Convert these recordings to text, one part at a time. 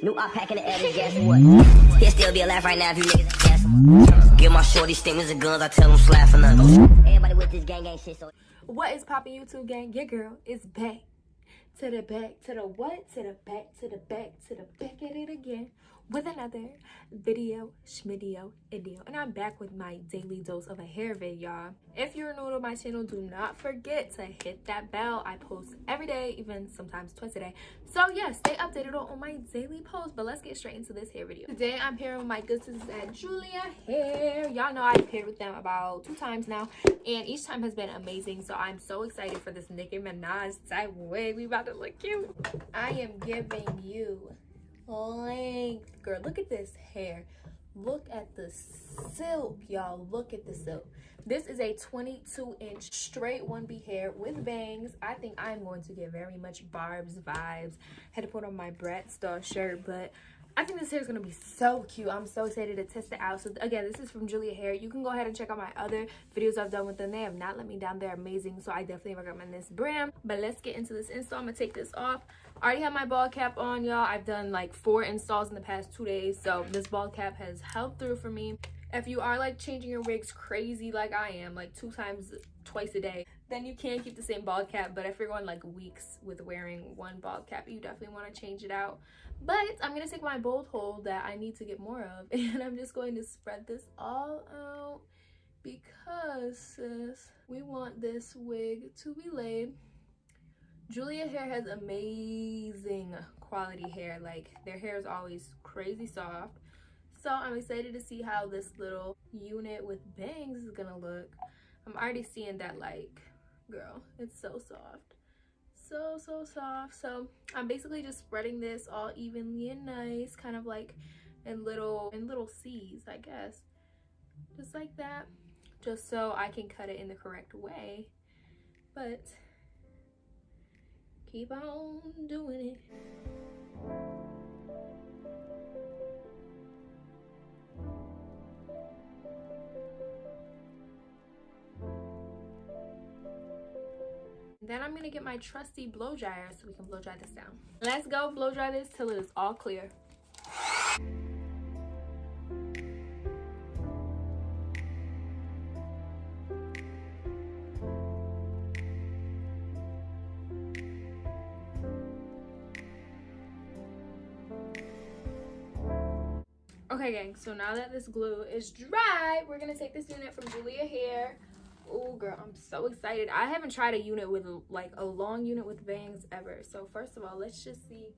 New op pack in the air, guess what? He'll still be alive right now if you niggas ain't him up. Give my shorty stingers and guns, I tell them slap for nothing. Everybody with this gang gang shit, so. What is popping YouTube gang? Your girl is back. To the back, to the what? To the back, to the back, to the back at it again with another video, schmidio, idio. And I'm back with my daily dose of a hair vid, y'all. If you're new to my channel, do not forget to hit that bell. I post every day, even sometimes twice a day. So yeah, stay updated on, my daily posts. But let's get straight into this hair video. Today, I'm pairing with my good sisters at Julia Hair. Y'all know I've paired with them about two times now. And each time has been amazing. So I'm so excited for this Nicki Minaj type wig. We about to look cute. I am giving you length girl look at this hair. Look at the silk y'all. Look at the silk. This is a 22 inch straight 1b hair with bangs. I think i'm going to get very much barb's vibes. Had to put on my brat star shirt but I think this hair is going to be so cute. I'm so excited to test it out. So again, this is from Julia Hair. You can go ahead and check out my other videos I've done with them. They have not let me down. They're amazing. So I definitely recommend this brand. But let's get into this install. I'm going to take this off. I already have my bald cap on, y'all. I've done like four installs in the past two days. So this bald cap has helped through for me. If you are like changing your wigs crazy like I am, like two times, twice a day, then you can't keep the same bald cap. But if you're going like weeks with wearing one bald cap, you definitely want to change it out. But I'm going to take my bold hold that I need to get more of. And I'm just going to spread this all out because sis, we want this wig to be laid. Julia Hair has amazing quality hair. Like their hair is always crazy soft. So I'm excited to see how this little unit with bangs is gonna look. I'm already seeing that like, girl, it's so soft. So so soft. So i'm basically just spreading this all evenly and nice kind of like in little in little c's i guess. Just like that. Just so i can cut it in the correct way. But keep on doing it Then I'm gonna get my trusty blow dryer so we can blow dry this down. Let's go blow dry this till it is all clear. Okay gang, so now that this glue is dry, we're gonna take this unit from Julia Hair oh girl i'm so excited. I haven't tried a unit with like a long unit with bangs ever. So first of all let's just see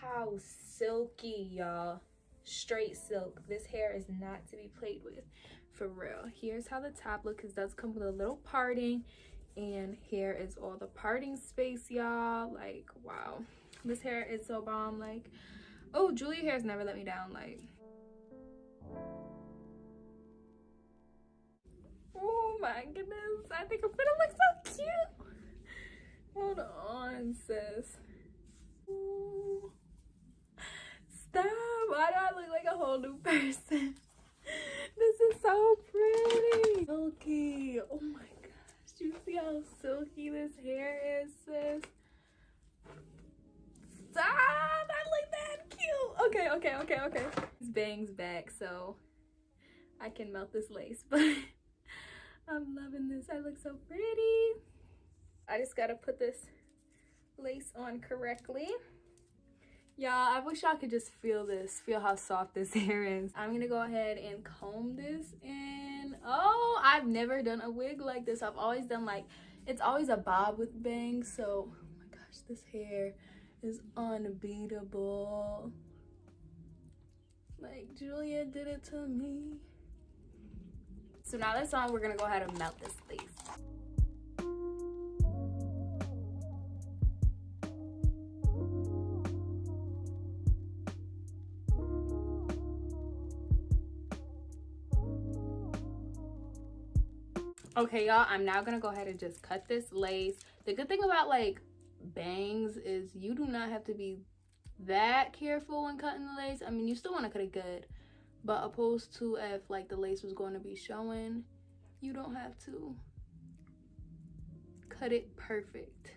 how silky y'all. Straight silk. This hair is not to be played with. For real. Here's how the top look it does come with a little parting. And here is all the parting space y'all. Like wow. This hair is so bomb. Like oh julia hair has never let me down. Like goodness. I think I'm gonna look so cute. Hold on, sis. Ooh. Stop. Why do I look like a whole new person? this is so pretty. Silky. Oh my gosh. Do You see how silky this hair is, sis? Stop. I look that cute. Okay, okay, okay, okay. This bangs back, so I can melt this lace, but I'm loving this. I look so pretty. I just gotta put this lace on correctly. Y'all, I wish y'all could just feel this, feel how soft this hair is. I'm gonna go ahead and comb this in. Oh, I've never done a wig like this. I've always done like, it's always a bob with bangs. So, oh my gosh, this hair is unbeatable. Like, Julia did it to me. So now that's on, we're gonna go ahead and melt this lace. okay y'all i'm now gonna go ahead and just cut this lace the good thing about like bangs is you do not have to be that careful when cutting the lace i mean you still want to cut it good but opposed to if like the lace was going to be showing you don't have to cut it perfect.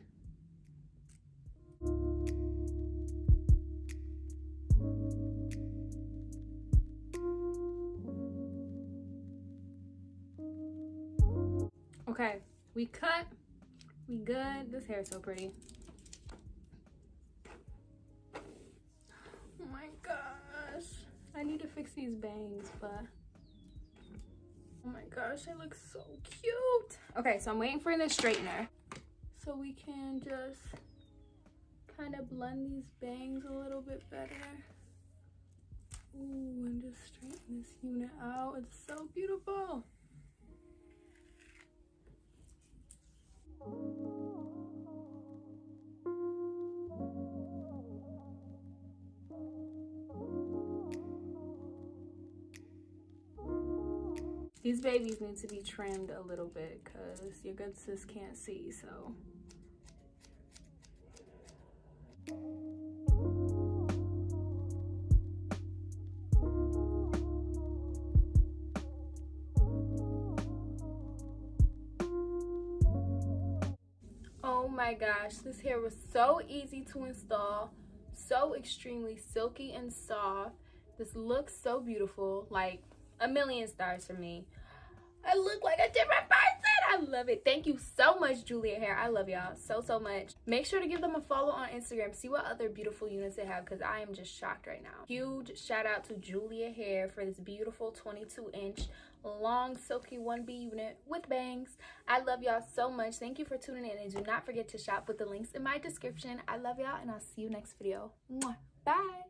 Okay we cut we good. This hair is so pretty. Need to fix these bangs, but oh my gosh, it looks so cute. Okay, so I'm waiting for the straightener so we can just kind of blend these bangs a little bit better. Ooh, and just straighten this unit out. It's so beautiful. These babies need to be trimmed a little bit because your good sis can't see, so. Oh my gosh, this hair was so easy to install, so extremely silky and soft. This looks so beautiful, like a million stars for me. I look like a different person. I love it. Thank you so much, Julia Hair. I love y'all so, so much. Make sure to give them a follow on Instagram. See what other beautiful units they have because I am just shocked right now. Huge shout out to Julia Hair for this beautiful 22 inch long silky 1B unit with bangs. I love y'all so much. Thank you for tuning in and do not forget to shop with the links in my description. I love y'all and I'll see you next video. Bye.